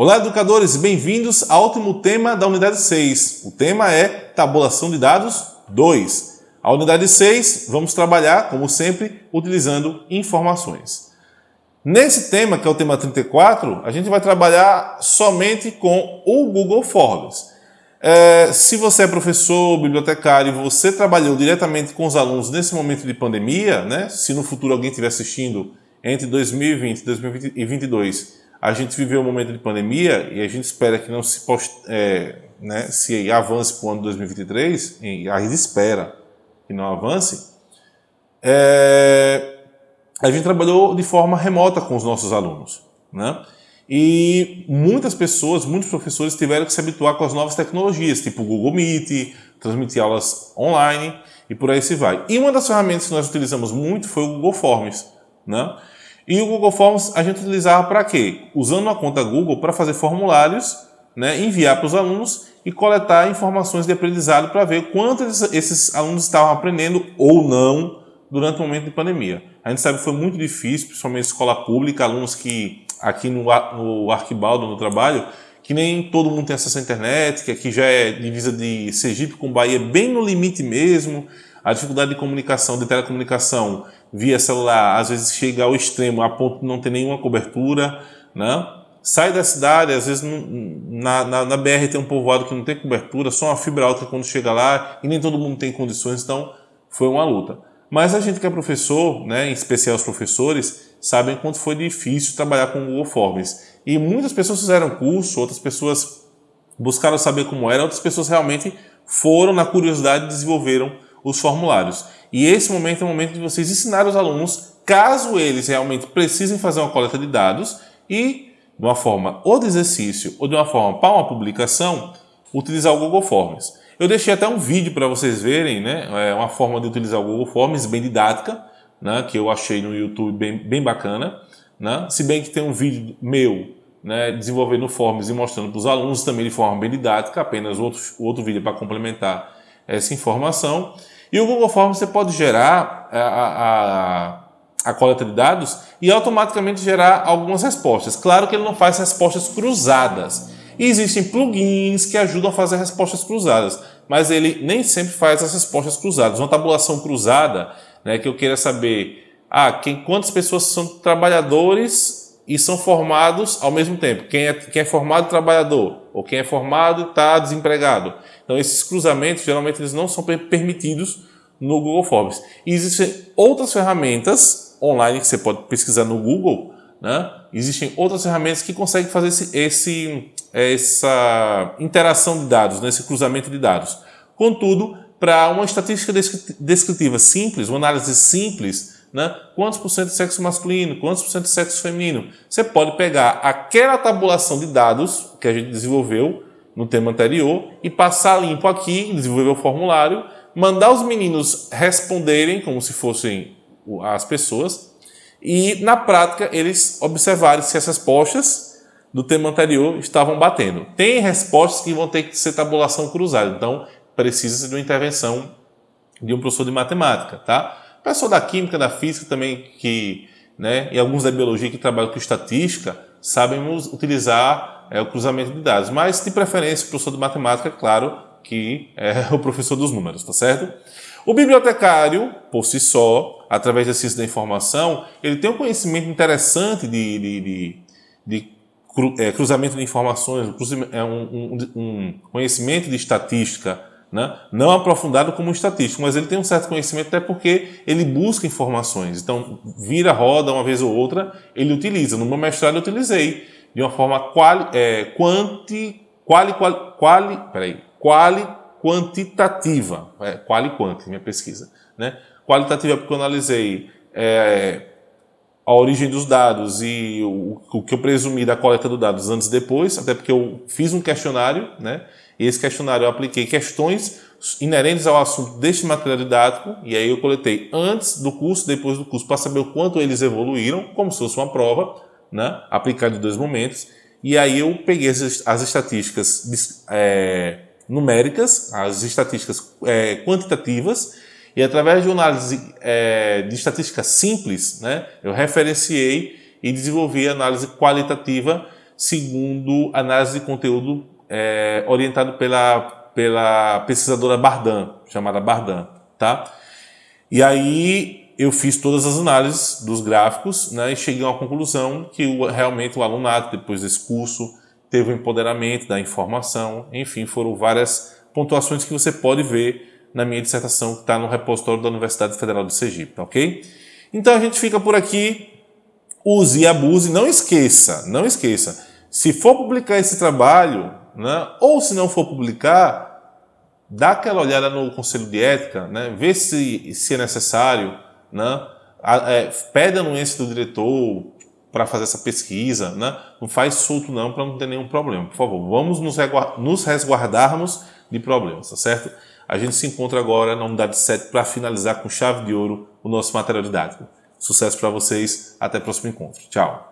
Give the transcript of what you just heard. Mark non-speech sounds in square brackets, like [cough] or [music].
Olá, educadores, bem-vindos ao último tema da unidade 6. O tema é tabulação de dados 2. A unidade 6, vamos trabalhar, como sempre, utilizando informações. Nesse tema, que é o tema 34, a gente vai trabalhar somente com o Google Forms. É, se você é professor, bibliotecário, você trabalhou diretamente com os alunos nesse momento de pandemia, né? se no futuro alguém estiver assistindo entre 2020 e 2022, a gente viveu um momento de pandemia e a gente espera que não se, post, é, né, se avance para o ano 2023, e a gente espera que não avance, é, a gente trabalhou de forma remota com os nossos alunos. Né? E muitas pessoas, muitos professores tiveram que se habituar com as novas tecnologias, tipo Google Meet, transmitir aulas online e por aí se vai. E uma das ferramentas que nós utilizamos muito foi o Google Forms. Né? E o Google Forms a gente utilizava para quê? Usando uma conta Google para fazer formulários, né, enviar para os alunos e coletar informações de aprendizado para ver quanto esses alunos estavam aprendendo ou não durante o momento de pandemia. A gente sabe que foi muito difícil, principalmente escola pública, alunos que aqui no, no Arquibaldo, no trabalho, que nem todo mundo tem acesso à internet, que aqui já é divisa de Sergipe com Bahia, bem no limite mesmo, a dificuldade de comunicação, de telecomunicação via celular, às vezes chega ao extremo, a ponto de não ter nenhuma cobertura, né? Sai da cidade, às vezes na, na, na, BR tem um povoado que não tem cobertura, só uma fibra alta quando chega lá, e nem todo mundo tem condições, então foi uma luta. Mas a gente que é professor, né, em especial os professores, sabem quanto foi difícil trabalhar com o Google Forms. E muitas pessoas fizeram curso, outras pessoas buscaram saber como era, outras pessoas realmente foram na curiosidade e desenvolveram os formulários. E esse momento é o momento de vocês ensinar os alunos, caso eles realmente precisem fazer uma coleta de dados e, de uma forma ou de exercício ou de uma forma para uma publicação, utilizar o Google Forms. Eu deixei até um vídeo para vocês verem, né? É uma forma de utilizar o Google Forms bem didática, né? que eu achei no YouTube bem, bem bacana. Né? Se bem que tem um vídeo meu né, desenvolvendo Forms e mostrando para os alunos também de forma bem didática, apenas outro, outro vídeo para complementar essa informação. E o Google Forms você pode gerar a, a, a, coleta de dados e automaticamente gerar algumas respostas. Claro que ele não faz respostas cruzadas. E existem plugins que ajudam a fazer respostas cruzadas, mas ele nem sempre faz as respostas cruzadas. Uma tabulação cruzada, né, que eu queira saber ah, quem, quantas pessoas são trabalhadores e são formados ao mesmo tempo. Quem é, quem é formado trabalhador ou quem é formado está desempregado. Então esses cruzamentos geralmente eles não são permitidos no Google Forms. E existem outras ferramentas online que você pode pesquisar no Google, né? Existem outras ferramentas que conseguem fazer esse, esse essa interação de dados, né? esse cruzamento de dados. Contudo, para uma estatística descritiva simples, uma análise simples, né? quantos por cento de sexo masculino, quantos por cento de sexo feminino, você pode pegar aquela tabulação de dados que a gente desenvolveu no tema anterior e passar limpo aqui, desenvolver o formulário, mandar os meninos responderem como se fossem as pessoas e, na prática, eles observarem se essas respostas do tema anterior estavam batendo. Tem respostas que vão ter que ser tabulação cruzada, então precisa de uma intervenção de um professor de matemática, tá? Pessoal da química, da física também, que, né, e alguns da biologia que trabalham com estatística, sabem utilizar é o cruzamento de dados, mas de preferência o professor de matemática, claro, que é [laughs] o professor dos números, tá certo? O bibliotecário, por si só, através da ciência da informação, ele tem um conhecimento interessante de, de, de, de é, cruzamento de informações, é um, um, um conhecimento de estatística, né? não aprofundado como estatístico, mas ele tem um certo conhecimento até porque ele busca informações. Então, vira roda uma vez ou outra, ele utiliza. No meu mestrado eu utilizei de uma forma quali, é, quanti, quali, quali, quali, peraí, quali quantitativa, é, quali quanti, minha pesquisa, né? Qualitativa porque eu analisei é, a origem dos dados e o, o, que eu presumi da coleta dos dados antes e depois, até porque eu fiz um questionário, né? E esse questionário eu apliquei questões inerentes ao assunto deste material didático, e aí eu coletei antes do curso, depois do curso, para saber o quanto eles evoluíram, como se fosse uma prova, né, aplicado em dois momentos, e aí eu peguei as, as estatísticas é, numéricas, as estatísticas é, quantitativas, e através de uma análise é, de estatística simples, né, eu referenciei e desenvolvi a análise qualitativa, segundo análise de conteúdo é, orientado pela, pela pesquisadora Bardan, chamada Bardan, tá? E aí eu fiz todas as análises dos gráficos né, e cheguei uma conclusão que o, realmente o alunato, depois desse curso, teve o empoderamento da informação, enfim, foram várias pontuações que você pode ver na minha dissertação que está no repositório da Universidade Federal de Sergipe, ok? Então a gente fica por aqui, use e abuse, não esqueça, não esqueça, se for publicar esse trabalho, né, ou se não for publicar, dá aquela olhada no Conselho de Ética, né, vê se, se é necessário, né, a, é, pede a anuência do diretor para fazer essa pesquisa, né, não faz solto não para não ter nenhum problema. Por favor, vamos nos, nos resguardarmos de problemas, tá certo? A gente se encontra agora na unidade 7 para finalizar com chave de ouro o nosso material didático. Sucesso para vocês, até o próximo encontro. Tchau!